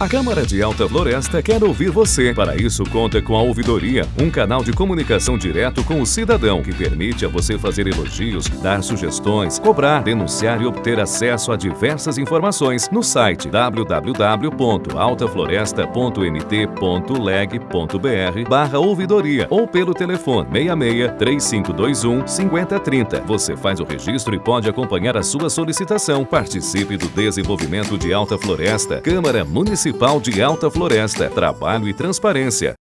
A Câmara de Alta Floresta quer ouvir você. Para isso, conta com a Ouvidoria, um canal de comunicação direto com o cidadão que permite a você fazer elogios, dar sugestões, cobrar, denunciar e obter acesso a diversas informações no site www.altafloresta.mt.leg.br barra ouvidoria ou pelo telefone 66 3521 5030. Você faz o registro e pode acompanhar a sua solicitação. Participe do desenvolvimento de Alta Floresta, Câmara Municipal de Alta Floresta, Trabalho e Transparência.